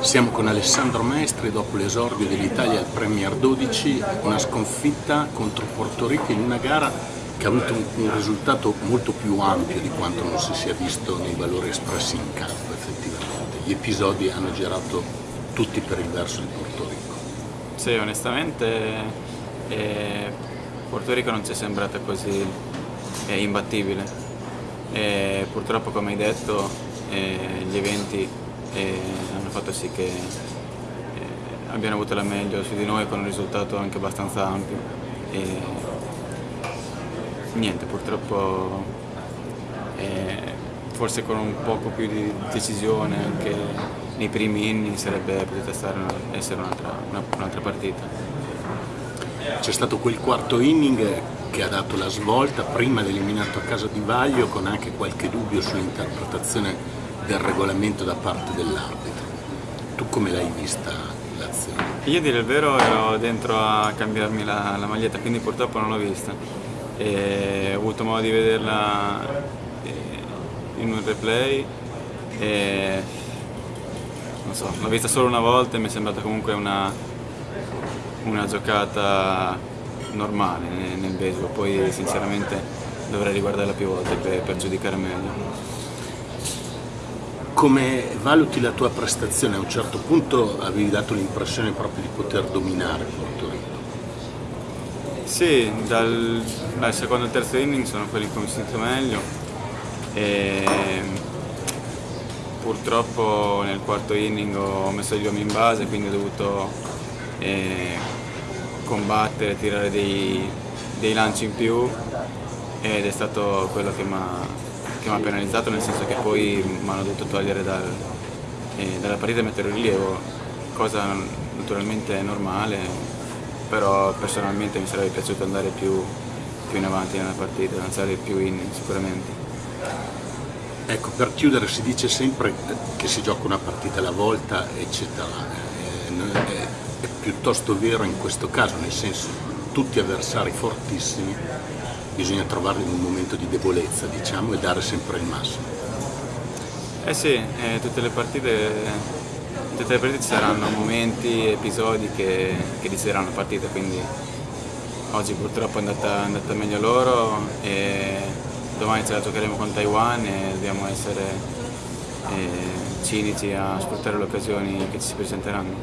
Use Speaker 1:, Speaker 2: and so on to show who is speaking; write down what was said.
Speaker 1: Siamo con Alessandro Maestri dopo l'esordio dell'Italia al Premier 12, una sconfitta contro Porto Rico in una gara che ha avuto un, risultato molto più ampio di quanto non si sia visto nei valori espressi in campo effettivamente. Gli episodi hanno girato tutti per il verso di Porto Rico.
Speaker 2: Sì, onestamente eh, Porto Rico non ci è sembrata così eh, imbattibile. E purtroppo come hai detto eh, gli eventi e hanno fatto sì che eh, abbiano avuto la meglio su di noi con un risultato anche abbastanza ampio. E niente purtroppo eh, forse con un poco più di decisione anche nei primi inni sarebbe potuta essere un'altra un partita.
Speaker 1: C'è stato quel quarto inning che ha dato la svolta prima l'eliminato a casa di Vaglio con anche qualche dubbio sull'interpretazione del regolamento da parte dell'arbitro. Tu come l'hai vista l'azione?
Speaker 2: Io dire il vero ero dentro a cambiarmi la, la maglietta, quindi purtroppo non l'ho vista. E ho avuto modo di vederla eh, in un replay e non so, l'ho vista solo una volta e mi è sembrata comunque una, una giocata normale nel baseball, poi sinceramente dovrei riguardarla più volte per, per giudicare meglio.
Speaker 1: Come valuti la tua prestazione? A un certo punto avevi dato l'impressione proprio di poter dominare Porto Rico.
Speaker 2: Sì, dal, dal secondo al terzo inning sono quelli che ho sentito meglio e purtroppo nel quarto inning ho messo gli uomini in base quindi ho dovuto eh, combattere, tirare dei, dei lanci in più ed è stato quello che mi ha che mi ha penalizzato nel senso che poi mi hanno dovuto togliere dal, eh, dalla partita e mettere rilievo, cosa naturalmente normale, però personalmente mi sarebbe piaciuto andare più, più in avanti nella partita, lanciare più in sicuramente.
Speaker 1: Ecco, per chiudere si dice sempre che si gioca una partita alla volta, eccetera. È, è, è piuttosto vero in questo caso, nel senso tutti avversari fortissimi bisogna trovarli in un momento di debolezza diciamo, e dare sempre il massimo.
Speaker 2: Eh sì, eh, tutte, le partite, tutte le partite ci saranno momenti, episodi che, che decideranno la partita, quindi oggi purtroppo è andata, è andata meglio loro e domani ce la giocheremo con Taiwan e dobbiamo essere eh, cinici a sfruttare le occasioni che ci si presenteranno.